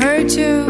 hurt too.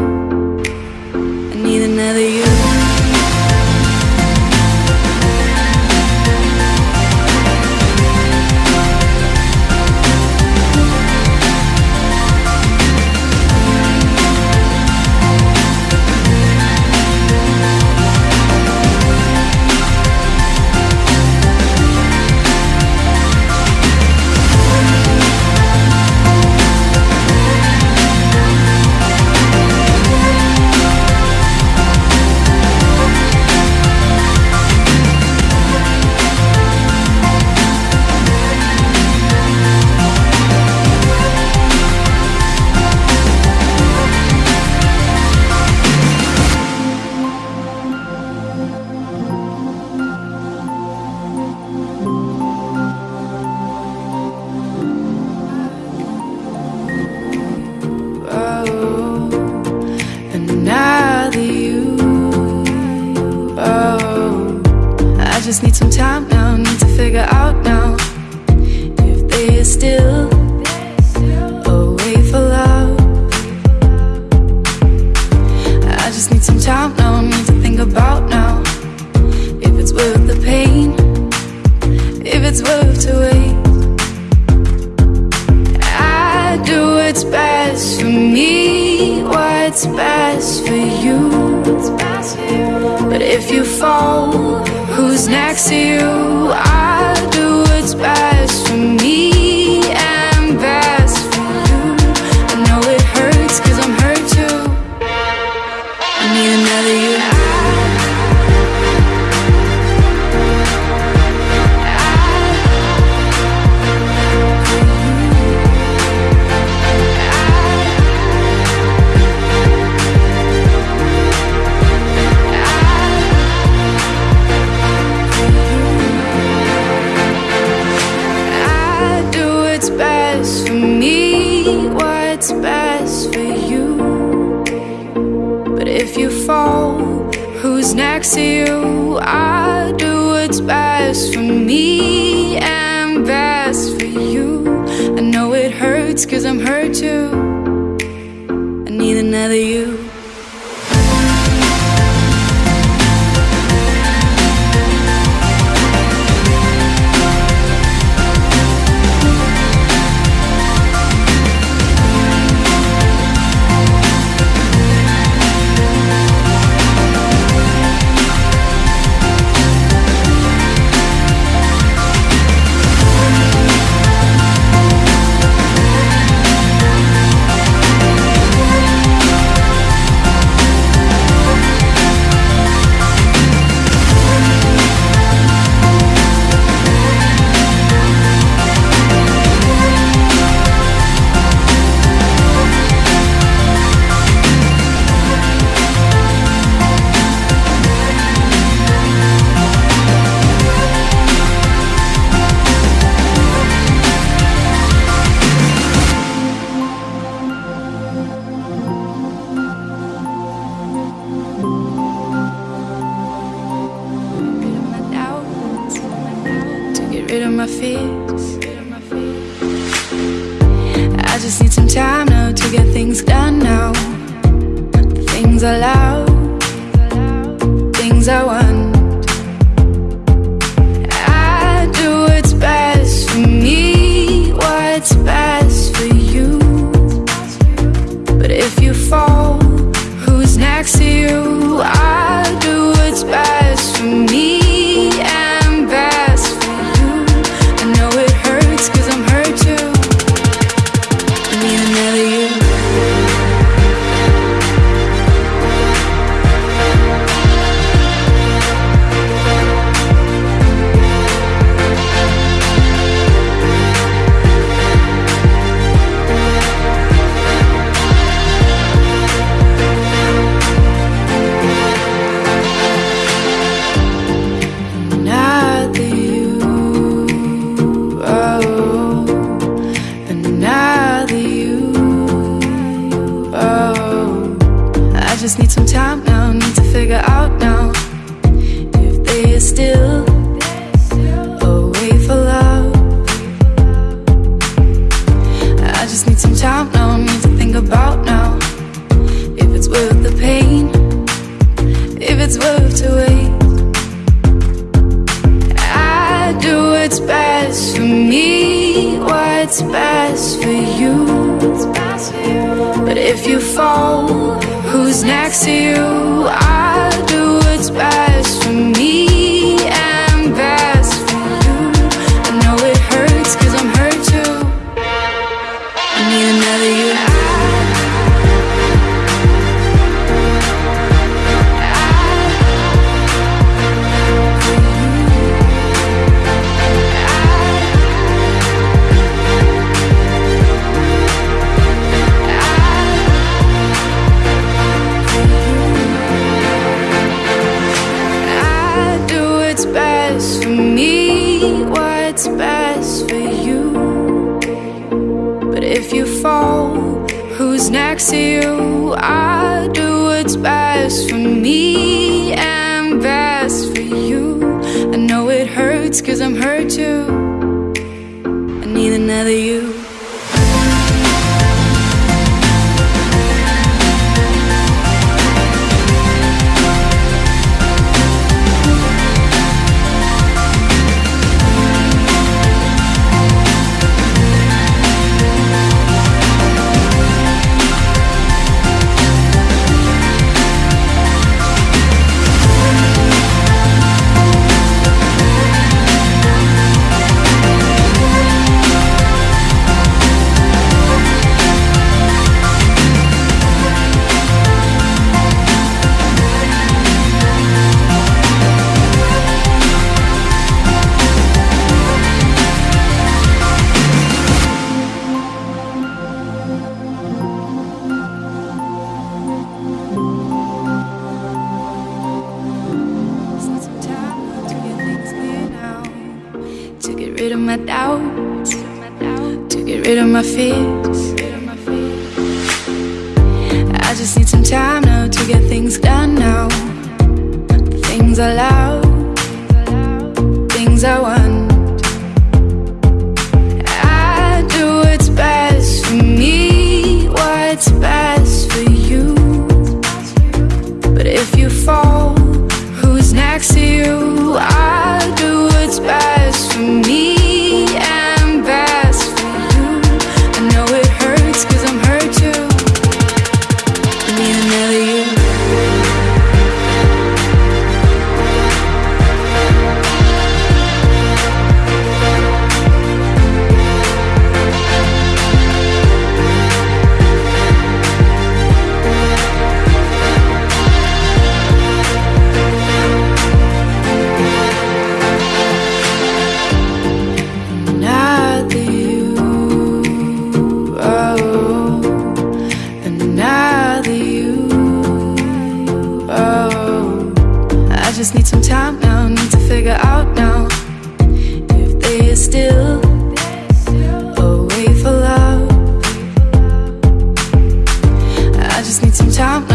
next to you? I do what's best for me and best for you. I know it hurts cause I'm hurt too. I need another you. m'a fait think about now. If it's worth the pain, if it's worth to wait. I do what's best for me, what's best for you. But if you fall, who's next to you? I do what's best get rid of my doubts. To get rid of my fears. I just need some time now to get things done now. Things I love. Things I want.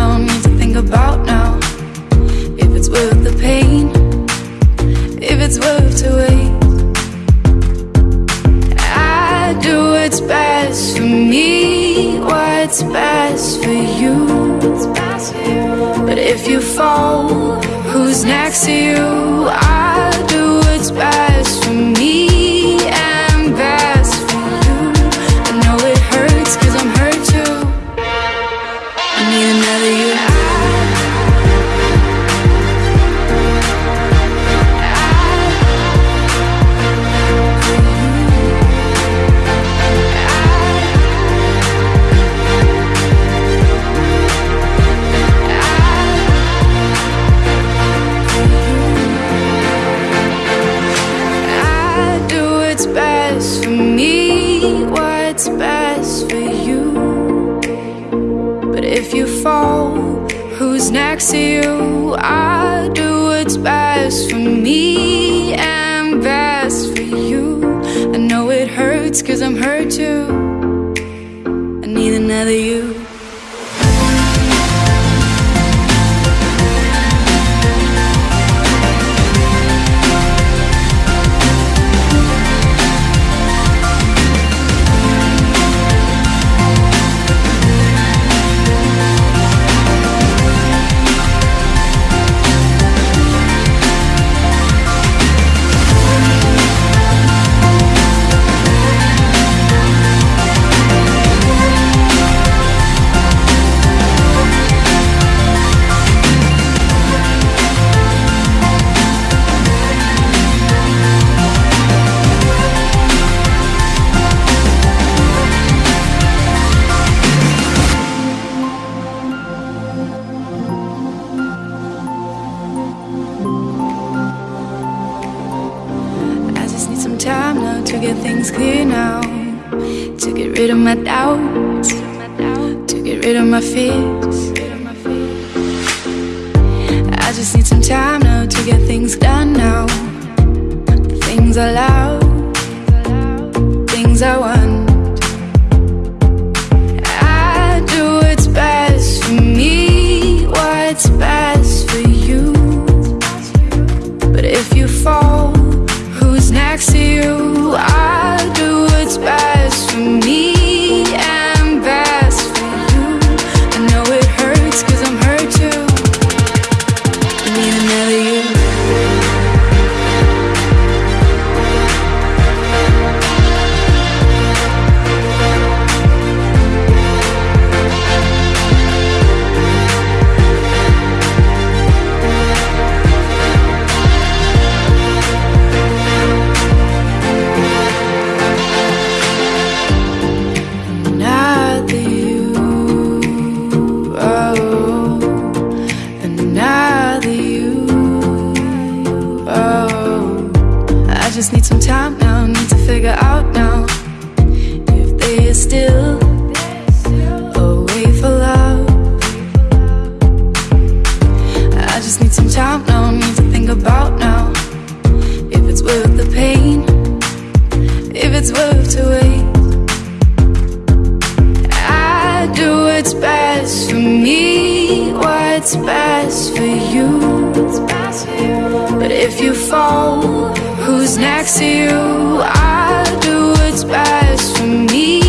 Time now. Need to think about now if it's worth the pain, if it's worth to wait. I do what's best for me, what's best for you. But if you fall, who's next to you? I do what's best for me next to you? Get rid of my doubts, to get rid of my fears. I just need some time now to get things done now. Things I love, things I want. Worth the pain, if it's worth to wait. I do what's best for me, what's best for you. But if you fall, who's next to you? I do what's best for me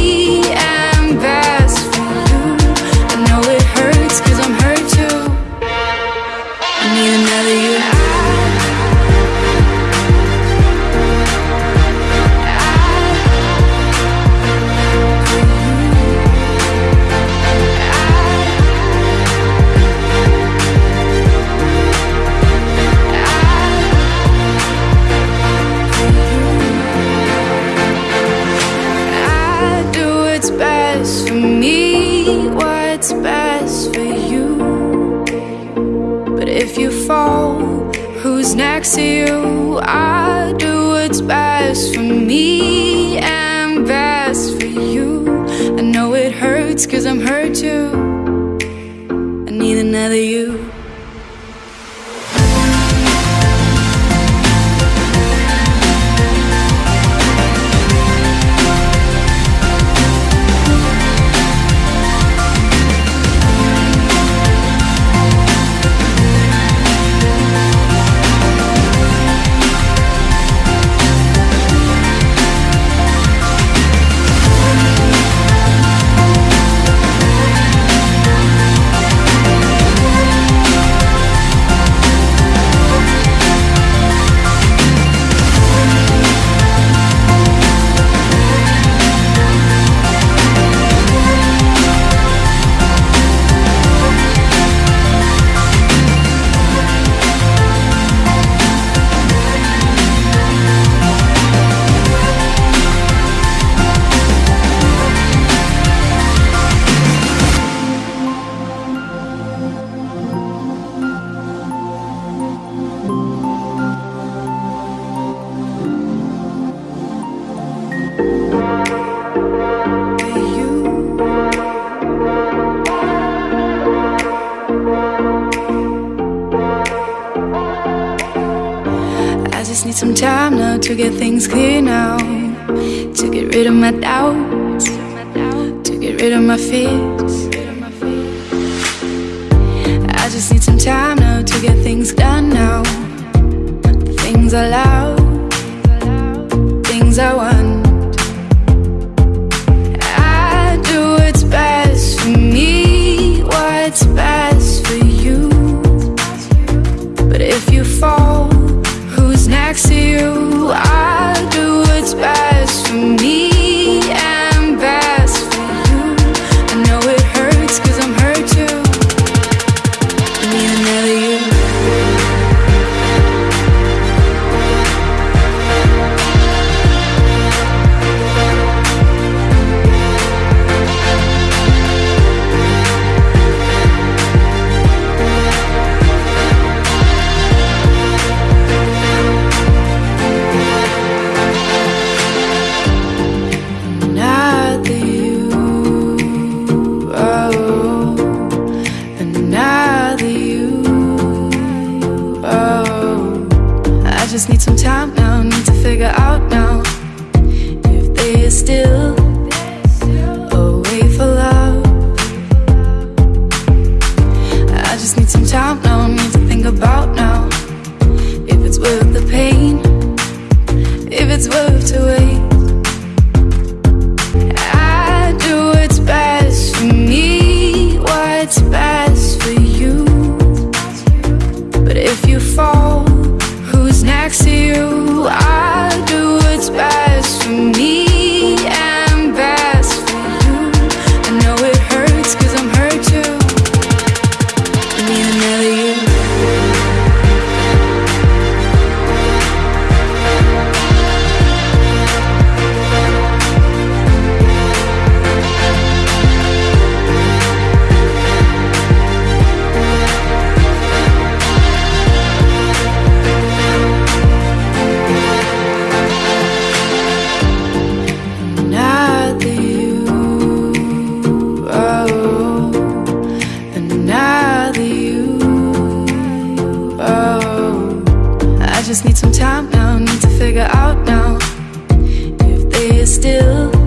next to you? I do what's best for me and best for you. I know it hurts cause I'm hurt too. I need another you. To get things clear now. To get rid of my doubts, to get rid of my fears. I just need some time now to get things done now. Things I love, do.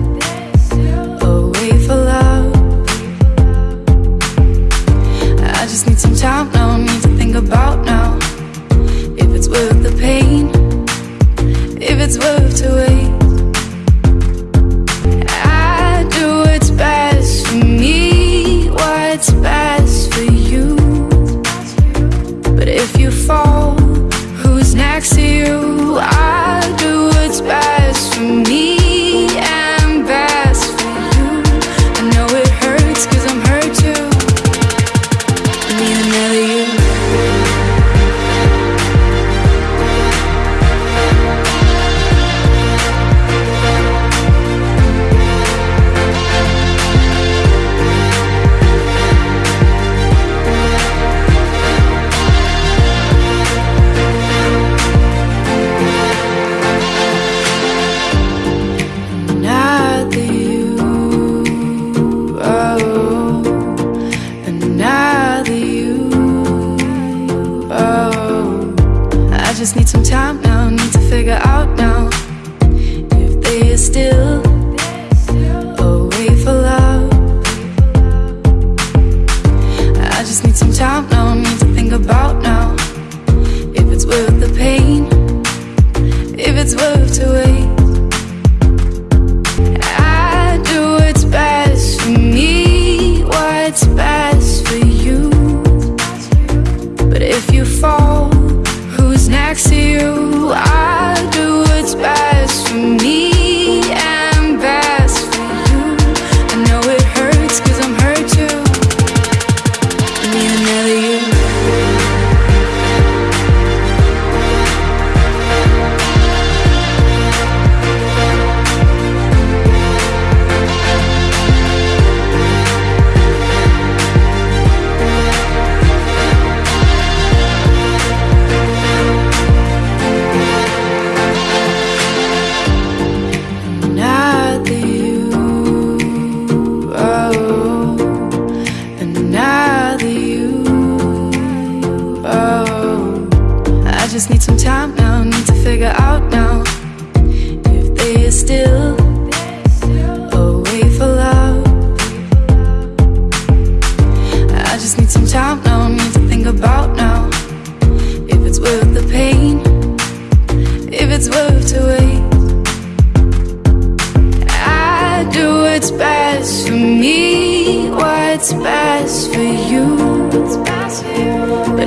worth to wait.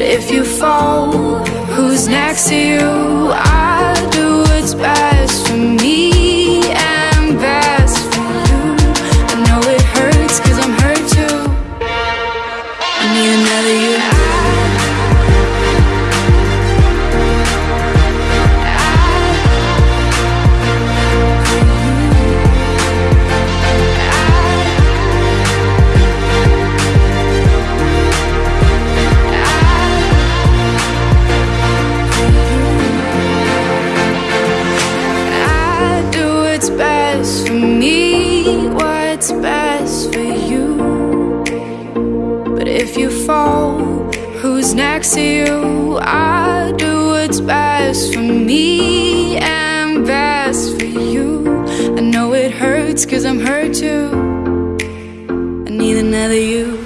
If you fall, who's next to you? I do what's best But if you fall, who's next to you? I do what's best for me and best for you. I know it hurts cause I'm hurt too. I need another you.